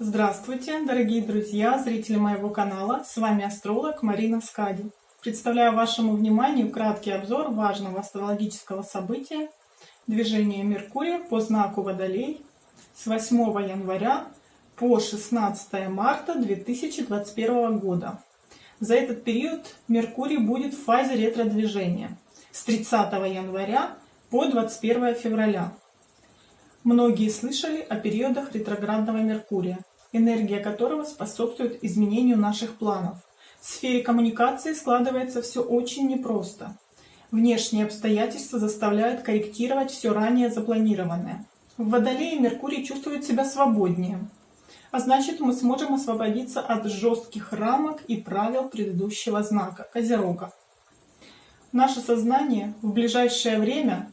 Здравствуйте, дорогие друзья, зрители моего канала. С вами астролог Марина Скади. Представляю вашему вниманию краткий обзор важного астрологического события движения Меркурия по знаку Водолей с 8 января по 16 марта 2021 года. За этот период Меркурий будет в фазе ретро-движения с 30 января по 21 февраля. Многие слышали о периодах ретроградного Меркурия, энергия которого способствует изменению наших планов. В сфере коммуникации складывается все очень непросто. Внешние обстоятельства заставляют корректировать все ранее запланированное. В Водолее Меркурий чувствует себя свободнее, а значит мы сможем освободиться от жестких рамок и правил предыдущего знака Козерога. Наше сознание в ближайшее время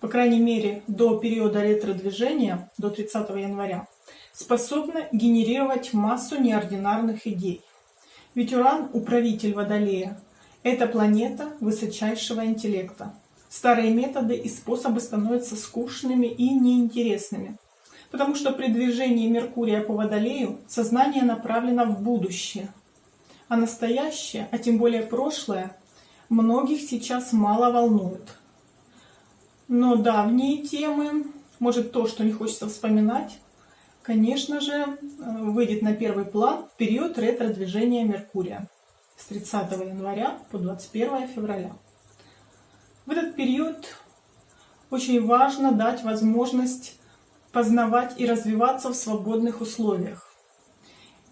по крайней мере до периода ретро-движения, до 30 января, способна генерировать массу неординарных идей. Ведь Уран, управитель Водолея, это планета высочайшего интеллекта. Старые методы и способы становятся скучными и неинтересными, потому что при движении Меркурия по Водолею сознание направлено в будущее, а настоящее, а тем более прошлое, многих сейчас мало волнует. Но давние темы, может то, что не хочется вспоминать, конечно же, э, выйдет на первый план в период ретро-движения Меркурия с 30 января по 21 февраля. В этот период очень важно дать возможность познавать и развиваться в свободных условиях.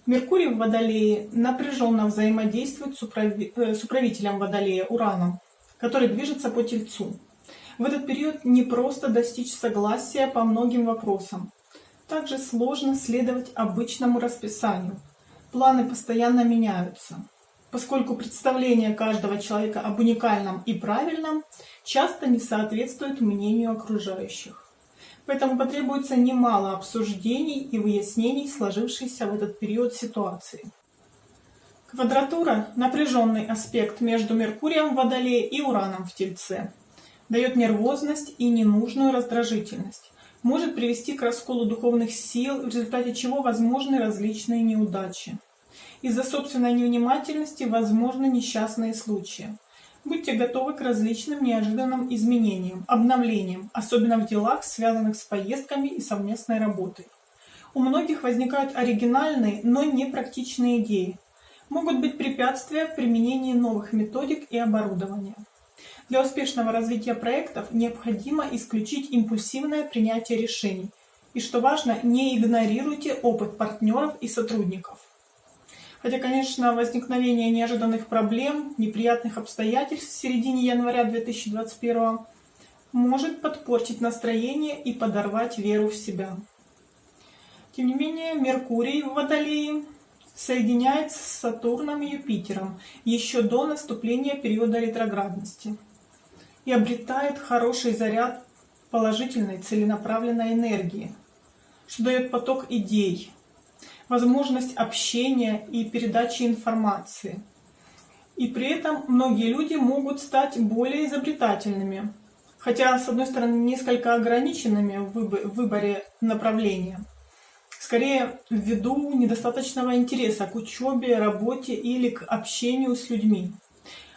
Меркурий в Водолее напряженно взаимодействует с э, управителем Водолея Ураном, который движется по Тельцу. В этот период не просто достичь согласия по многим вопросам. Также сложно следовать обычному расписанию. Планы постоянно меняются, поскольку представление каждого человека об уникальном и правильном часто не соответствует мнению окружающих. Поэтому потребуется немало обсуждений и выяснений сложившейся в этот период ситуации. Квадратура – напряженный аспект между Меркурием в Водолее и Ураном в Тельце дает нервозность и ненужную раздражительность, может привести к расколу духовных сил, в результате чего возможны различные неудачи. Из-за собственной невнимательности возможны несчастные случаи. Будьте готовы к различным неожиданным изменениям, обновлениям, особенно в делах, связанных с поездками и совместной работой. У многих возникают оригинальные, но непрактичные идеи. Могут быть препятствия в применении новых методик и оборудования. Для успешного развития проектов необходимо исключить импульсивное принятие решений. И что важно, не игнорируйте опыт партнеров и сотрудников. Хотя, конечно, возникновение неожиданных проблем, неприятных обстоятельств в середине января 2021 может подпортить настроение и подорвать веру в себя. Тем не менее, Меркурий в Водолее соединяется с Сатурном и Юпитером еще до наступления периода ретроградности и обретает хороший заряд положительной целенаправленной энергии, что дает поток идей, возможность общения и передачи информации. И при этом многие люди могут стать более изобретательными, хотя, с одной стороны, несколько ограниченными в выборе направления, скорее ввиду недостаточного интереса к учебе, работе или к общению с людьми.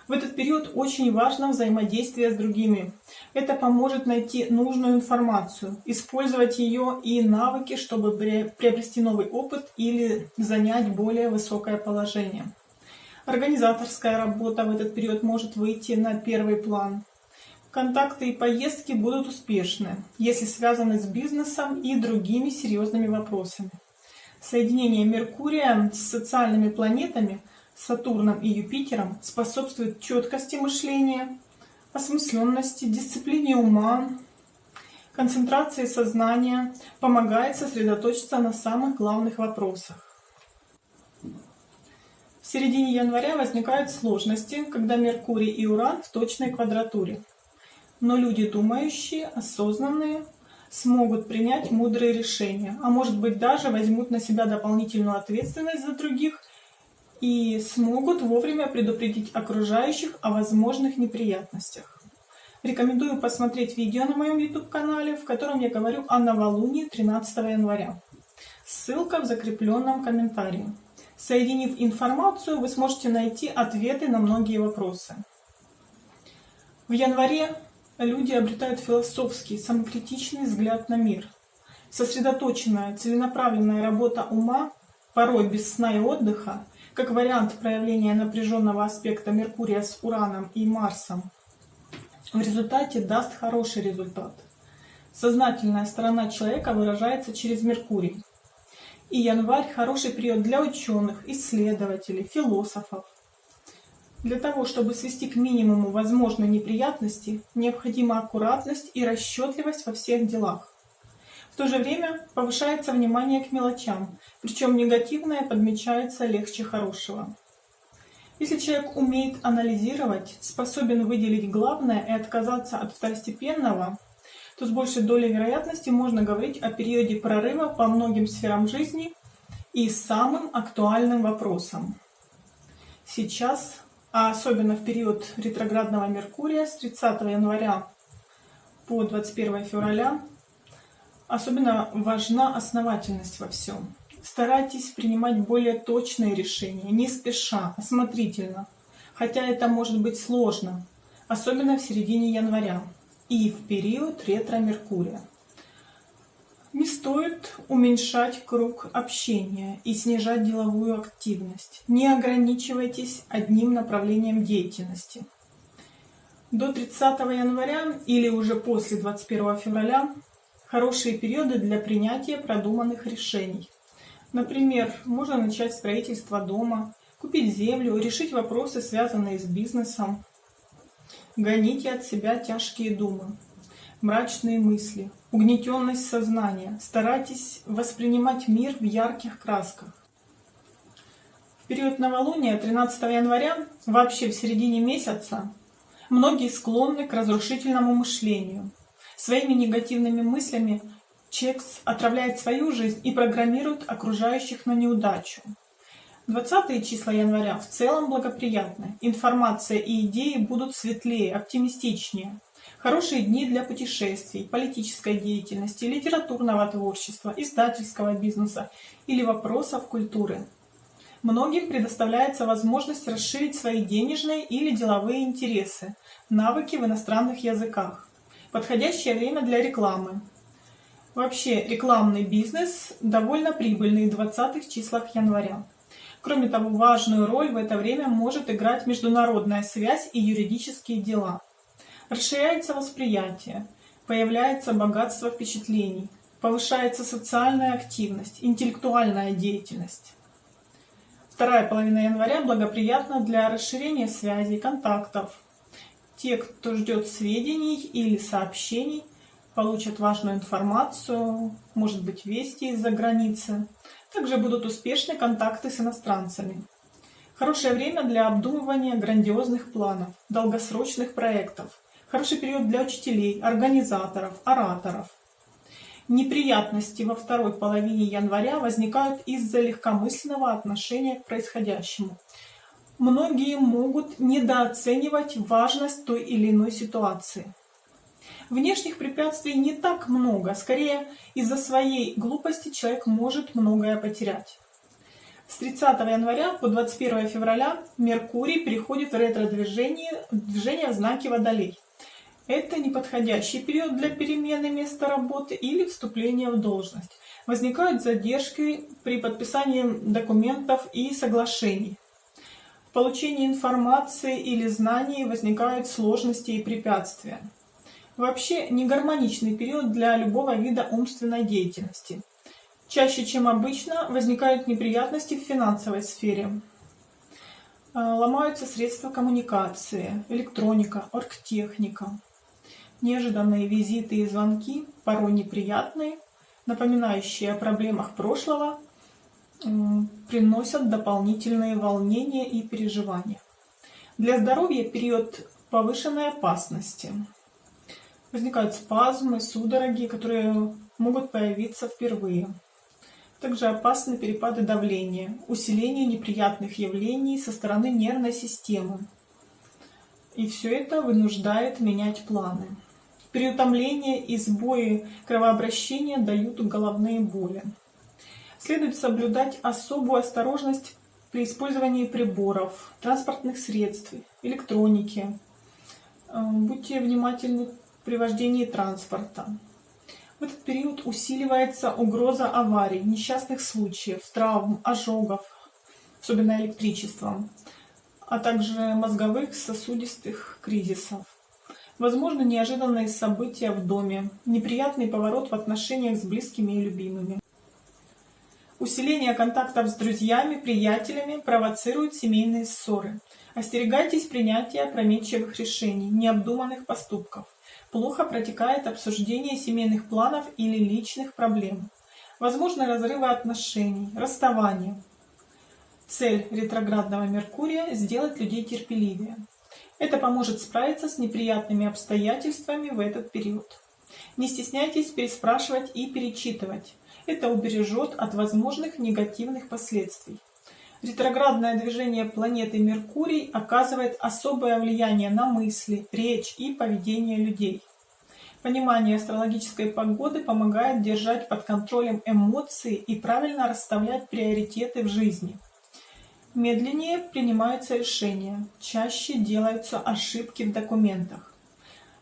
В этот период очень важно взаимодействие с другими. Это поможет найти нужную информацию, использовать ее и навыки, чтобы приобрести новый опыт или занять более высокое положение. Организаторская работа в этот период может выйти на первый план. Контакты и поездки будут успешны, если связаны с бизнесом и другими серьезными вопросами. Соединение Меркурия с социальными планетами – Сатурном и Юпитером способствует четкости мышления, осмысленности, дисциплине ума, концентрации сознания, помогает сосредоточиться на самых главных вопросах. В середине января возникают сложности, когда Меркурий и Уран в точной квадратуре. Но люди думающие, осознанные, смогут принять мудрые решения, а может быть даже возьмут на себя дополнительную ответственность за других и смогут вовремя предупредить окружающих о возможных неприятностях. Рекомендую посмотреть видео на моем YouTube-канале, в котором я говорю о новолунии 13 января. Ссылка в закрепленном комментарии. Соединив информацию, вы сможете найти ответы на многие вопросы. В январе люди обретают философский, самокритичный взгляд на мир. Сосредоточенная, целенаправленная работа ума, порой без сна и отдыха, как вариант проявления напряженного аспекта Меркурия с Ураном и Марсом, в результате даст хороший результат. Сознательная сторона человека выражается через Меркурий. И январь – хороший период для ученых, исследователей, философов. Для того, чтобы свести к минимуму возможные неприятности, необходима аккуратность и расчетливость во всех делах. В то же время повышается внимание к мелочам, причем негативное подмечается легче хорошего. Если человек умеет анализировать, способен выделить главное и отказаться от второстепенного, то с большей долей вероятности можно говорить о периоде прорыва по многим сферам жизни и самым актуальным вопросам. Сейчас а особенно в период ретроградного Меркурия с 30 января по 21 февраля, особенно важна основательность во всем. Старайтесь принимать более точные решения, не спеша, осмотрительно, хотя это может быть сложно, особенно в середине января и в период ретро-меркурия. Не стоит уменьшать круг общения и снижать деловую активность. Не ограничивайтесь одним направлением деятельности. До 30 января или уже после 21 февраля хорошие периоды для принятия продуманных решений. Например, можно начать строительство дома, купить землю, решить вопросы, связанные с бизнесом. Гоните от себя тяжкие думы мрачные мысли, угнетенность сознания. Старайтесь воспринимать мир в ярких красках. В период новолуния 13 января, вообще в середине месяца, многие склонны к разрушительному мышлению. Своими негативными мыслями человек отравляет свою жизнь и программирует окружающих на неудачу. 20 числа января в целом благоприятны. Информация и идеи будут светлее, оптимистичнее. Хорошие дни для путешествий, политической деятельности, литературного творчества, издательского бизнеса или вопросов культуры. Многим предоставляется возможность расширить свои денежные или деловые интересы, навыки в иностранных языках. Подходящее время для рекламы. Вообще, рекламный бизнес довольно прибыльный в 20 числах января. Кроме того, важную роль в это время может играть международная связь и юридические дела. Расширяется восприятие, появляется богатство впечатлений, повышается социальная активность, интеллектуальная деятельность. Вторая половина января благоприятна для расширения связей, контактов. Те, кто ждет сведений или сообщений, получат важную информацию, может быть вести из-за границы. Также будут успешны контакты с иностранцами. Хорошее время для обдумывания грандиозных планов, долгосрочных проектов, Хороший период для учителей, организаторов, ораторов. Неприятности во второй половине января возникают из-за легкомысленного отношения к происходящему. Многие могут недооценивать важность той или иной ситуации. Внешних препятствий не так много, скорее из-за своей глупости человек может многое потерять. С 30 января по 21 февраля Меркурий переходит в ретро-движение движение в знаке Водолей. Это неподходящий период для перемены места работы или вступления в должность. Возникают задержки при подписании документов и соглашений. Получении информации или знаний возникают сложности и препятствия. Вообще негармоничный период для любого вида умственной деятельности. Чаще, чем обычно, возникают неприятности в финансовой сфере. А, ломаются средства коммуникации, электроника, оргтехника. Неожиданные визиты и звонки, порой неприятные, напоминающие о проблемах прошлого, приносят дополнительные волнения и переживания. Для здоровья период повышенной опасности. Возникают спазмы, судороги, которые могут появиться впервые. Также опасны перепады давления, усиление неприятных явлений со стороны нервной системы. И все это вынуждает менять планы. Переутомление и сбои кровообращения дают головные боли. Следует соблюдать особую осторожность при использовании приборов, транспортных средств, электроники. Э, будьте внимательны при вождении транспорта. В этот период усиливается угроза аварий, несчастных случаев, травм, ожогов, особенно электричеством, а также мозговых сосудистых кризисов. Возможно, неожиданные события в доме, неприятный поворот в отношениях с близкими и любимыми. Усиление контактов с друзьями, приятелями провоцирует семейные ссоры. Остерегайтесь принятия опрометчивых решений, необдуманных поступков. Плохо протекает обсуждение семейных планов или личных проблем. Возможны разрывы отношений, расставания. Цель ретроградного Меркурия – сделать людей терпеливее. Это поможет справиться с неприятными обстоятельствами в этот период. Не стесняйтесь переспрашивать и перечитывать. Это убережет от возможных негативных последствий. Ретроградное движение планеты Меркурий оказывает особое влияние на мысли, речь и поведение людей. Понимание астрологической погоды помогает держать под контролем эмоции и правильно расставлять приоритеты в жизни. Медленнее принимаются решения, чаще делаются ошибки в документах.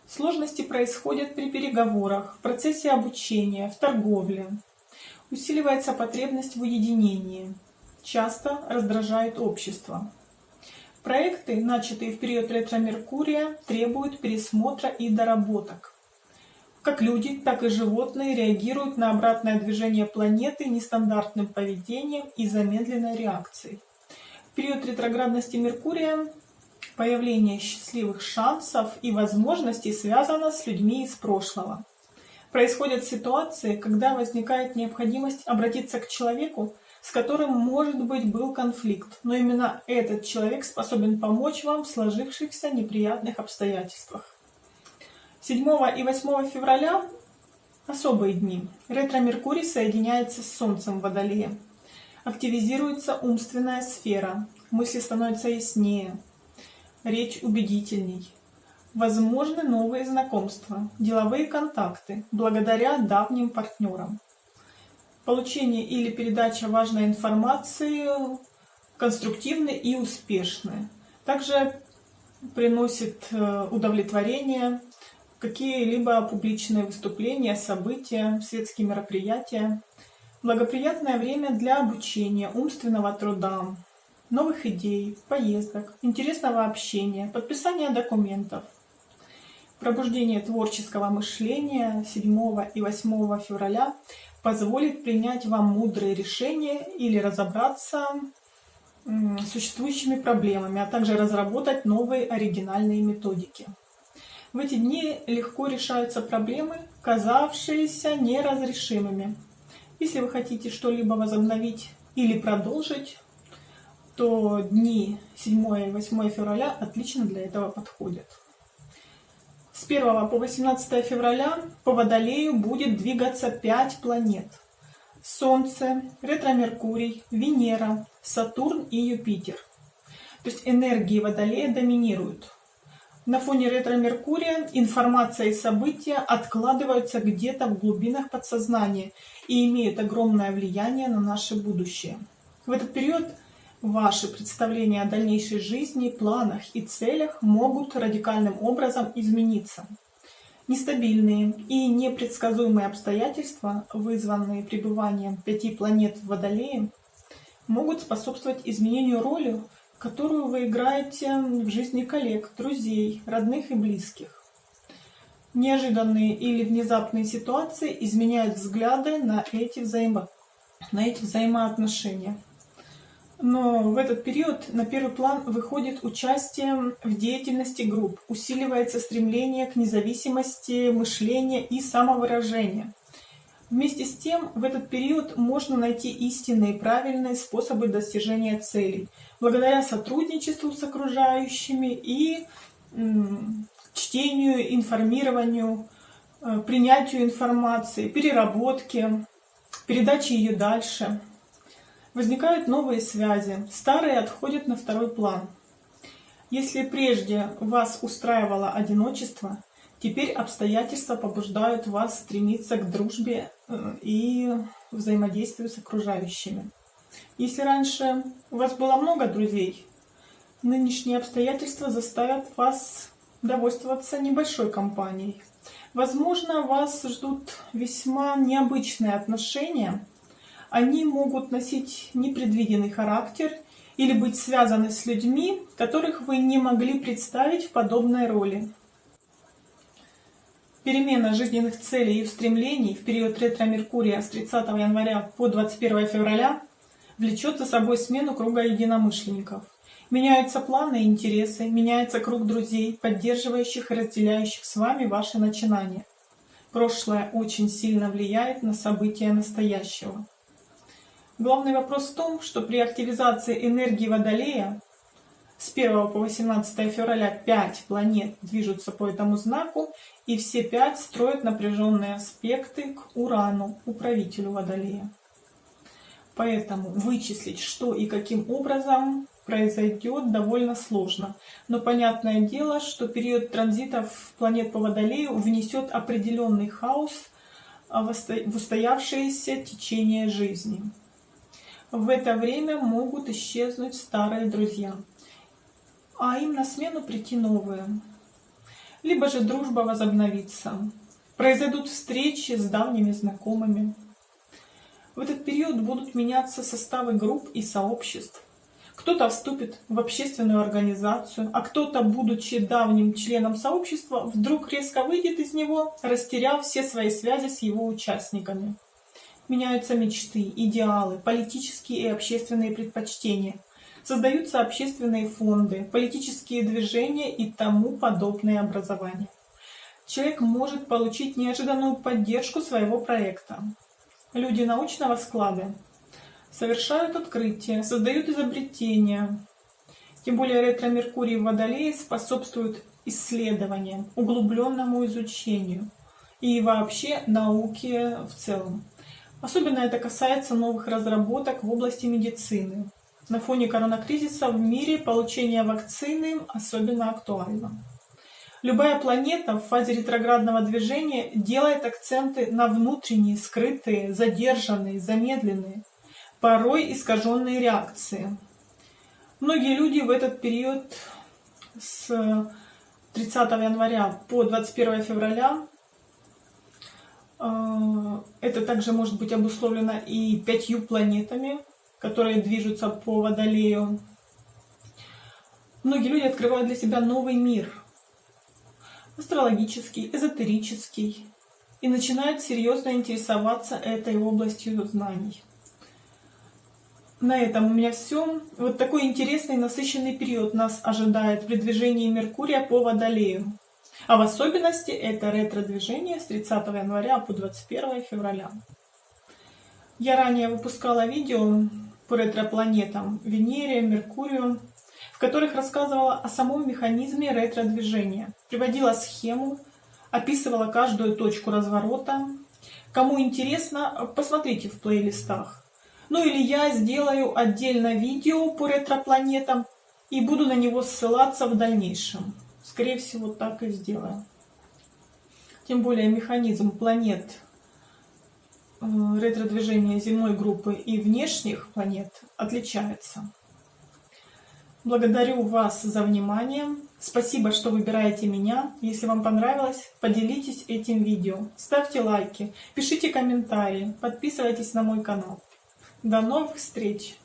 Сложности происходят при переговорах, в процессе обучения, в торговле. Усиливается потребность в уединении. Часто раздражает общество. Проекты, начатые в период ретро-меркурия, требуют пересмотра и доработок. Как люди, так и животные реагируют на обратное движение планеты нестандартным поведением и замедленной реакцией. В период ретроградности Меркурия появление счастливых шансов и возможностей связано с людьми из прошлого. Происходят ситуации, когда возникает необходимость обратиться к человеку, с которым, может быть, был конфликт, но именно этот человек способен помочь вам в сложившихся неприятных обстоятельствах. 7 и 8 февраля – особые дни. Ретро-Меркурий соединяется с Солнцем в Водолее. Активизируется умственная сфера, мысли становятся яснее, речь убедительней. Возможны новые знакомства, деловые контакты, благодаря давним партнерам. Получение или передача важной информации конструктивны и успешны. Также приносит э, удовлетворение какие-либо публичные выступления, события, светские мероприятия. Благоприятное время для обучения, умственного труда, новых идей, поездок, интересного общения, подписания документов. Пробуждение творческого мышления 7 и 8 февраля позволит принять вам мудрые решения или разобраться с существующими проблемами, а также разработать новые оригинальные методики. В эти дни легко решаются проблемы, казавшиеся неразрешимыми. Если вы хотите что-либо возобновить или продолжить, то дни 7 и 8 февраля отлично для этого подходят. С 1 по 18 февраля по Водолею будет двигаться 5 планет. Солнце, ретро-меркурий, Венера, Сатурн и Юпитер. То есть энергии Водолея доминируют. На фоне ретро-меркурия информация и события откладываются где-то в глубинах подсознания и имеют огромное влияние на наше будущее. В этот период Ваши представления о дальнейшей жизни, планах и целях могут радикальным образом измениться. Нестабильные и непредсказуемые обстоятельства, вызванные пребыванием пяти планет в Водолее, могут способствовать изменению роли, которую вы играете в жизни коллег, друзей, родных и близких. Неожиданные или внезапные ситуации изменяют взгляды на эти, взаимо... на эти взаимоотношения. Но в этот период на первый план выходит участие в деятельности групп, усиливается стремление к независимости мышления и самовыражения. Вместе с тем, в этот период можно найти истинные правильные способы достижения целей, благодаря сотрудничеству с окружающими и чтению, информированию, э, принятию информации, переработке, передаче ее дальше. Возникают новые связи, старые отходят на второй план. Если прежде вас устраивало одиночество, Теперь обстоятельства побуждают вас стремиться к дружбе э, и взаимодействию с окружающими. Если раньше у вас было много друзей, нынешние обстоятельства заставят вас довольствоваться небольшой компанией. Возможно, вас ждут весьма необычные отношения. Они могут носить непредвиденный характер или быть связаны с людьми, которых вы не могли представить в подобной роли. Перемена жизненных целей и устремлений в период ретро-меркурия с 30 января по 21 февраля влечет за собой смену круга единомышленников. Меняются планы и интересы, меняется круг друзей, поддерживающих и разделяющих с вами ваши начинания. Прошлое очень сильно влияет на события настоящего. Главный вопрос в том, что при активизации энергии Водолея с 1 по 18 февраля 5 планет движутся по этому знаку, и все пять строят напряженные аспекты к Урану, управителю Водолея. Поэтому вычислить, что и каким образом произойдет довольно сложно. Но понятное дело, что период транзитов планет по Водолею внесет определенный хаос в устоявшееся течение жизни. В это время могут исчезнуть старые друзья, а им на смену прийти новые. Либо же дружба возобновится. Произойдут встречи с давними знакомыми. В этот период будут меняться составы групп и сообществ. Кто-то вступит в общественную организацию, а кто-то, будучи давним членом сообщества, вдруг резко выйдет из него, растеряв все свои связи с его участниками. Меняются мечты, идеалы, политические и общественные предпочтения. Создаются общественные фонды, политические движения и тому подобные образования. Человек может получить неожиданную поддержку своего проекта. Люди научного склада совершают открытия, создают изобретения. Тем более ретро-меркурий в Водолее способствует исследованиям, углубленному изучению и вообще науке в целом. Особенно это касается новых разработок в области медицины. На фоне коронакризиса в мире получение вакцины особенно актуально. Любая планета в фазе ретроградного движения делает акценты на внутренние, скрытые, задержанные, замедленные, порой искаженные реакции. Многие люди в этот период с 30 января по 21 февраля это также может быть обусловлено и пятью планетами, которые движутся по Водолею. Многие люди открывают для себя новый мир, астрологический, эзотерический, и начинают серьезно интересоваться этой областью знаний на этом у меня все. Вот такой интересный насыщенный период нас ожидает при движении Меркурия по Водолею. А в особенности это ретро-движение с 30 января по 21 февраля. Я ранее выпускала видео по ретропланетам Венере, Меркурию, в которых рассказывала о самом механизме ретро-движения, приводила схему, описывала каждую точку разворота. Кому интересно, посмотрите в плейлистах. Ну или я сделаю отдельно видео по ретропланетам и буду на него ссылаться в дальнейшем. Скорее всего, так и сделаю. Тем более механизм планет э, ретро-движения земной группы и внешних планет отличается. Благодарю вас за внимание. Спасибо, что выбираете меня. Если вам понравилось, поделитесь этим видео. Ставьте лайки, пишите комментарии, подписывайтесь на мой канал. До новых встреч!